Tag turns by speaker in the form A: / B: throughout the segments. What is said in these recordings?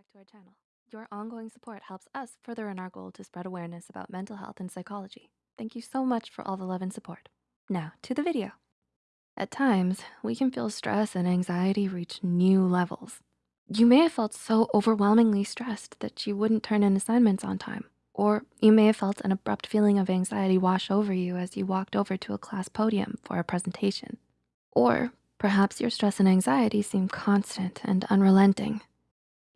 A: back to our channel. Your ongoing support helps us further in our goal to spread awareness about mental health and psychology. Thank you so much for all the love and support. Now to the video. At times, we can feel stress and anxiety reach new levels. You may have felt so overwhelmingly stressed that you wouldn't turn in assignments on time. Or you may have felt an abrupt feeling of anxiety wash over you as you walked over to a class podium for a presentation. Or perhaps your stress and anxiety seem constant and unrelenting.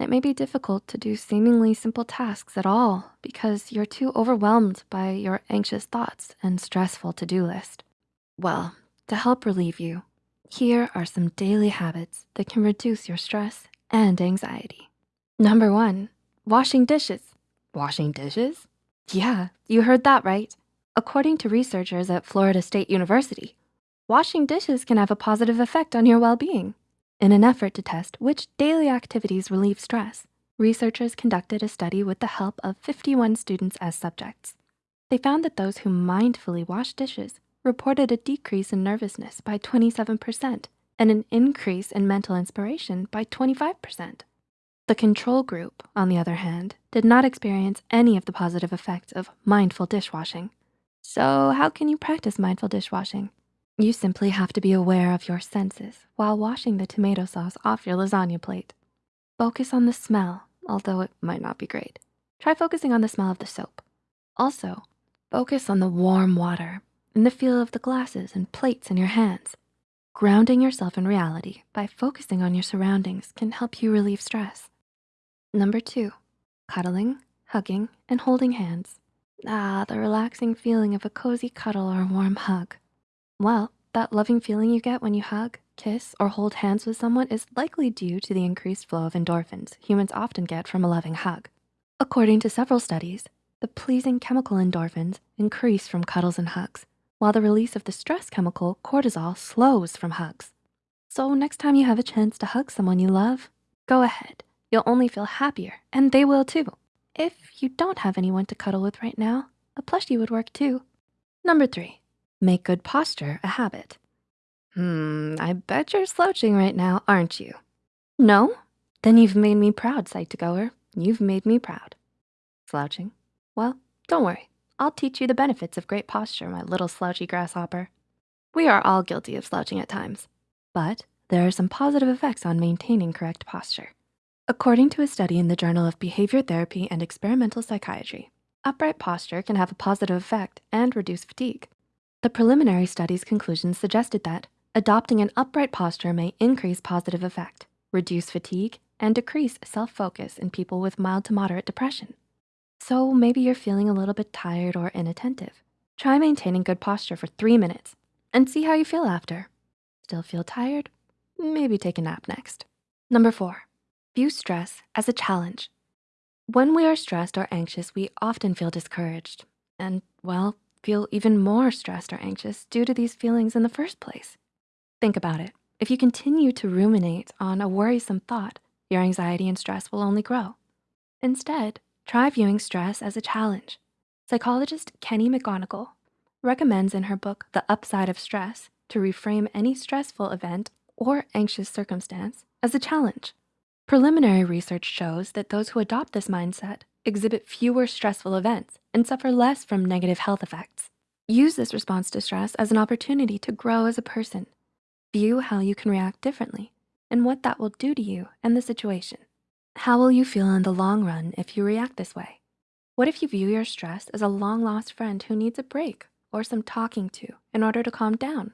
A: It may be difficult to do seemingly simple tasks at all because you're too overwhelmed by your anxious thoughts and stressful to-do list. Well, to help relieve you, here are some daily habits that can reduce your stress and anxiety. Number one, washing dishes. Washing dishes? Yeah, you heard that right. According to researchers at Florida State University, washing dishes can have a positive effect on your well-being. In an effort to test which daily activities relieve stress, researchers conducted a study with the help of 51 students as subjects. They found that those who mindfully washed dishes reported a decrease in nervousness by 27% and an increase in mental inspiration by 25%. The control group, on the other hand, did not experience any of the positive effects of mindful dishwashing. So how can you practice mindful dishwashing? You simply have to be aware of your senses while washing the tomato sauce off your lasagna plate. Focus on the smell, although it might not be great. Try focusing on the smell of the soap. Also, focus on the warm water and the feel of the glasses and plates in your hands. Grounding yourself in reality by focusing on your surroundings can help you relieve stress. Number two, cuddling, hugging, and holding hands. Ah, the relaxing feeling of a cozy cuddle or a warm hug. Well, that loving feeling you get when you hug, kiss, or hold hands with someone is likely due to the increased flow of endorphins humans often get from a loving hug. According to several studies, the pleasing chemical endorphins increase from cuddles and hugs, while the release of the stress chemical cortisol slows from hugs. So next time you have a chance to hug someone you love, go ahead. You'll only feel happier and they will too. If you don't have anyone to cuddle with right now, a plushie would work too. Number three, make good posture a habit. Hmm, I bet you're slouching right now, aren't you? No? Then you've made me proud, Psych2Goer. You've made me proud. Slouching? Well, don't worry. I'll teach you the benefits of great posture, my little slouchy grasshopper. We are all guilty of slouching at times, but there are some positive effects on maintaining correct posture. According to a study in the Journal of Behavior Therapy and Experimental Psychiatry, upright posture can have a positive effect and reduce fatigue. The preliminary study's conclusions suggested that adopting an upright posture may increase positive effect, reduce fatigue, and decrease self-focus in people with mild to moderate depression. So maybe you're feeling a little bit tired or inattentive. Try maintaining good posture for three minutes and see how you feel after. Still feel tired? Maybe take a nap next. Number four, view stress as a challenge. When we are stressed or anxious, we often feel discouraged and well, feel even more stressed or anxious due to these feelings in the first place. Think about it. If you continue to ruminate on a worrisome thought, your anxiety and stress will only grow. Instead, Try viewing stress as a challenge. Psychologist Kelly McGonigal recommends in her book, The Upside of Stress, to reframe any stressful event or anxious circumstance as a challenge. Preliminary research shows that those who adopt this mindset exhibit fewer stressful events and suffer less from negative health effects. Use this response to stress as an opportunity to grow as a person. View how you can react differently and what that will do to you and the situation. How will you feel in the long run if you react this way? What if you view your stress as a long lost friend who needs a break or some talking to in order to calm down?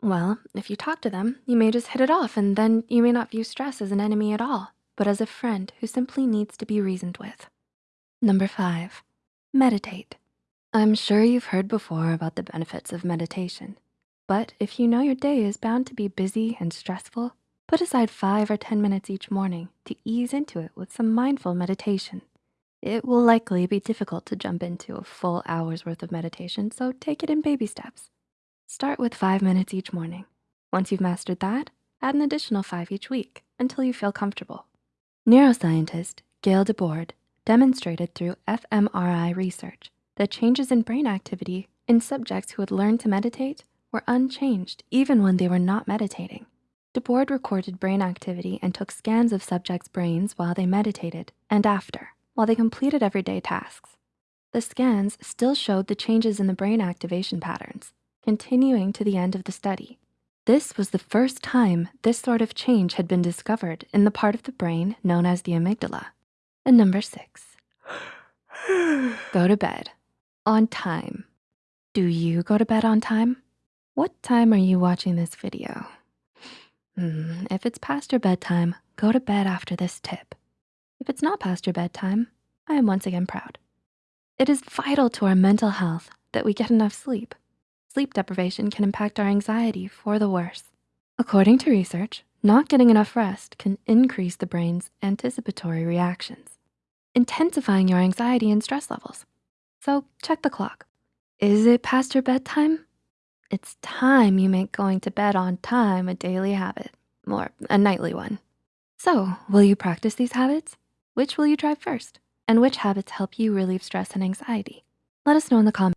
A: Well, if you talk to them, you may just hit it off and then you may not view stress as an enemy at all, but as a friend who simply needs to be reasoned with. Number five, meditate. I'm sure you've heard before about the benefits of meditation, but if you know your day is bound to be busy and stressful, Put aside five or 10 minutes each morning to ease into it with some mindful meditation. It will likely be difficult to jump into a full hour's worth of meditation, so take it in baby steps. Start with five minutes each morning. Once you've mastered that, add an additional five each week until you feel comfortable. Neuroscientist Gaelle Desbordes demonstrated through fMRI research that changes in brain activity in subjects who had learned to meditate were unchanged even when they were not meditating. Desbordes recorded brain activity and took scans of subjects' brains while they meditated and after, while they completed everyday tasks. The scans still showed the changes in the brain activation patterns, continuing to the end of the study. This was the first time this sort of change had been discovered in the part of the brain known as the amygdala. And number six, go to bed on time. Do you go to bed on time? What time are you watching this video? Hmm, if it's past your bedtime, go to bed after this tip. If it's not past your bedtime, I am once again proud. It is vital to our mental health that we get enough sleep. Sleep deprivation can impact our anxiety for the worse. According to research, not getting enough rest can increase the brain's anticipatory reactions, intensifying your anxiety and stress levels. So check the clock. Is it past your bedtime? It's time you make going to bed on time a daily habit, or a nightly one. So will you practice these habits? Which will you try first? And which habits help you relieve stress and anxiety? Let us know in the comments